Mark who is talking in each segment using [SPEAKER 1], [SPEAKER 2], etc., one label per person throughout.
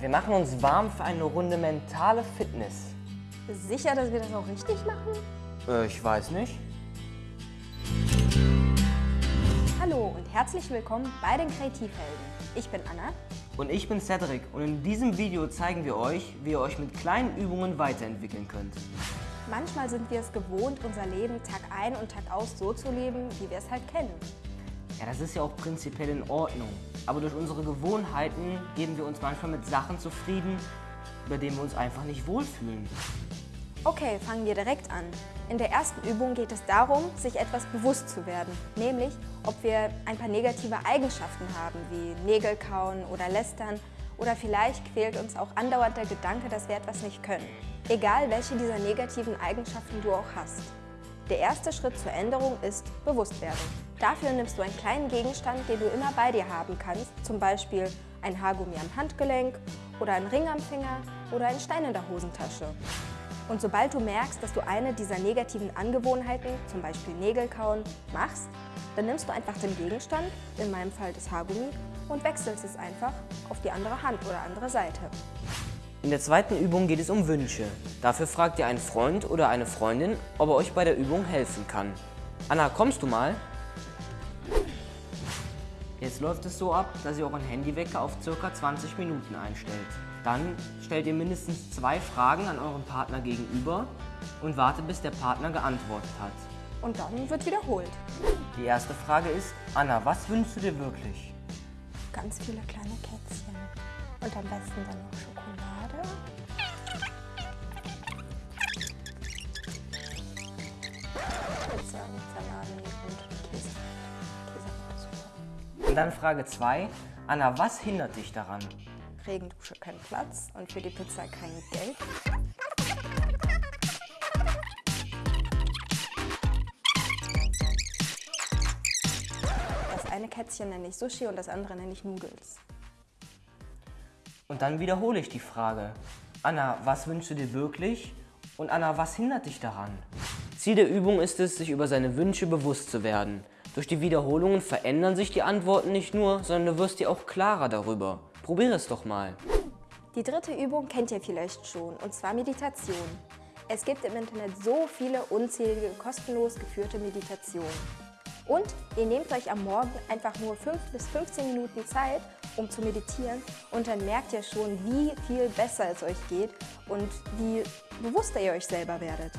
[SPEAKER 1] Wir machen uns warm für eine Runde mentale Fitness.
[SPEAKER 2] Sicher, dass wir das auch richtig machen?
[SPEAKER 1] Äh, ich weiß nicht.
[SPEAKER 2] Hallo und herzlich willkommen bei den Kreativhelden. Ich bin Anna.
[SPEAKER 1] Und ich bin Cedric und in diesem Video zeigen wir euch, wie ihr euch mit kleinen Übungen weiterentwickeln könnt.
[SPEAKER 2] Manchmal sind wir es gewohnt, unser Leben Tag ein und Tag aus so zu leben, wie wir es halt kennen.
[SPEAKER 1] Ja, das ist ja auch prinzipiell in Ordnung. Aber durch unsere Gewohnheiten geben wir uns manchmal mit Sachen zufrieden, bei denen wir uns einfach nicht wohlfühlen.
[SPEAKER 2] Okay, fangen wir direkt an. In der ersten Übung geht es darum, sich etwas bewusst zu werden, nämlich ob wir ein paar negative Eigenschaften haben, wie Nägel kauen oder lästern oder vielleicht quält uns auch andauernd der Gedanke, dass wir etwas nicht können. Egal welche dieser negativen Eigenschaften du auch hast. Der erste Schritt zur Änderung ist Bewusstwerdung. Dafür nimmst du einen kleinen Gegenstand, den du immer bei dir haben kannst, zum Beispiel ein Haargummi am Handgelenk oder einen Ring am Finger oder einen Stein in der Hosentasche. Und sobald du merkst, dass du eine dieser negativen Angewohnheiten, zum Beispiel Nägelkauen, machst, dann nimmst du einfach den Gegenstand, in meinem Fall das Haargummi, und wechselst es einfach auf die andere Hand oder andere Seite.
[SPEAKER 1] In der zweiten Übung geht es um Wünsche. Dafür fragt ihr einen Freund oder eine Freundin, ob er euch bei der Übung helfen kann. Anna, kommst du mal? Jetzt läuft es so ab, dass ihr euren Handywecker auf ca. 20 Minuten einstellt. Dann stellt ihr mindestens zwei Fragen an euren Partner gegenüber und wartet, bis der Partner geantwortet hat.
[SPEAKER 2] Und dann wird wiederholt.
[SPEAKER 1] Die erste Frage ist, Anna, was wünschst du dir wirklich?
[SPEAKER 2] Ganz viele kleine Kätzchen. Und am besten dann noch Schokolade.
[SPEAKER 1] Und dann Frage 2, Anna, was hindert dich daran?
[SPEAKER 2] Regendusche kein Platz und für die Pizza kein Geld. Das eine Kätzchen nenne ich Sushi und das andere nenne ich Noodles.
[SPEAKER 1] Und dann wiederhole ich die Frage. Anna, was wünschst du dir wirklich? Und Anna, was hindert dich daran? Ziel der Übung ist es, sich über seine Wünsche bewusst zu werden. Durch die Wiederholungen verändern sich die Antworten nicht nur, sondern du wirst dir auch klarer darüber. Probiere es doch mal.
[SPEAKER 2] Die dritte Übung kennt ihr vielleicht schon, und zwar Meditation. Es gibt im Internet so viele unzählige kostenlos geführte Meditationen. Und ihr nehmt euch am Morgen einfach nur 5 bis 15 Minuten Zeit, um zu meditieren und dann merkt ihr schon, wie viel besser es euch geht und wie bewusster ihr euch selber werdet.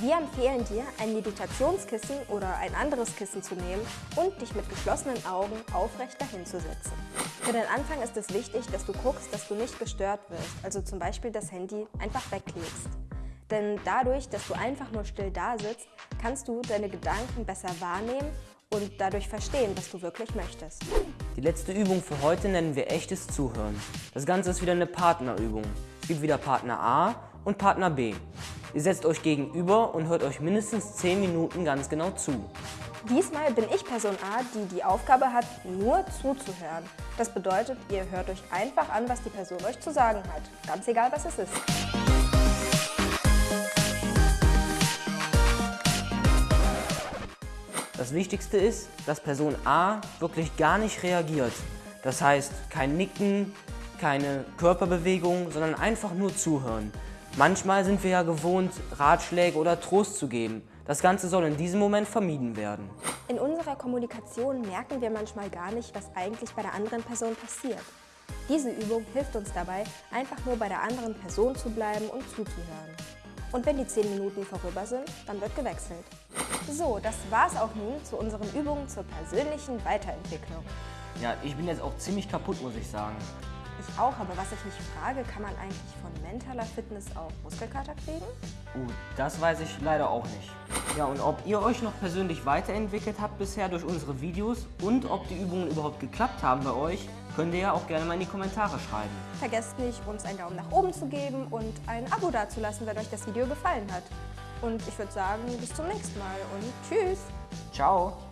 [SPEAKER 2] Wir empfehlen dir, ein Meditationskissen oder ein anderes Kissen zu nehmen und dich mit geschlossenen Augen aufrecht dahinzusetzen. Für den Anfang ist es wichtig, dass du guckst, dass du nicht gestört wirst, also zum Beispiel das Handy einfach weglegst. Denn dadurch, dass du einfach nur still da sitzt, kannst du deine Gedanken besser wahrnehmen und dadurch verstehen, was du wirklich möchtest.
[SPEAKER 1] Die letzte Übung für heute nennen wir echtes Zuhören. Das Ganze ist wieder eine Partnerübung. Es gibt wieder Partner A und Partner B. Ihr setzt euch gegenüber und hört euch mindestens 10 Minuten ganz genau zu.
[SPEAKER 2] Diesmal bin ich Person A, die die Aufgabe hat, nur zuzuhören. Das bedeutet, ihr hört euch einfach an, was die Person euch zu sagen hat. Ganz egal, was es ist.
[SPEAKER 1] Das Wichtigste ist, dass Person A wirklich gar nicht reagiert. Das heißt, kein Nicken, keine Körperbewegung, sondern einfach nur zuhören. Manchmal sind wir ja gewohnt, Ratschläge oder Trost zu geben. Das Ganze soll in diesem Moment vermieden werden.
[SPEAKER 2] In unserer Kommunikation merken wir manchmal gar nicht, was eigentlich bei der anderen Person passiert. Diese Übung hilft uns dabei, einfach nur bei der anderen Person zu bleiben und zuzuhören. Und wenn die 10 Minuten vorüber sind, dann wird gewechselt. So, das war's auch nun zu unseren Übungen zur persönlichen Weiterentwicklung.
[SPEAKER 1] Ja, ich bin jetzt auch ziemlich kaputt, muss ich sagen.
[SPEAKER 2] Ich auch, aber was ich mich frage, kann man eigentlich von mentaler Fitness auch Muskelkater kriegen?
[SPEAKER 1] Uh, das weiß ich leider auch nicht. Ja, und ob ihr euch noch persönlich weiterentwickelt habt bisher durch unsere Videos und ob die Übungen überhaupt geklappt haben bei euch, könnt ihr ja auch gerne mal in die Kommentare schreiben.
[SPEAKER 2] Vergesst nicht, uns einen Daumen nach oben zu geben und ein Abo dazulassen, wenn euch das Video gefallen hat. Und ich würde sagen, bis zum nächsten Mal und tschüss!
[SPEAKER 1] Ciao!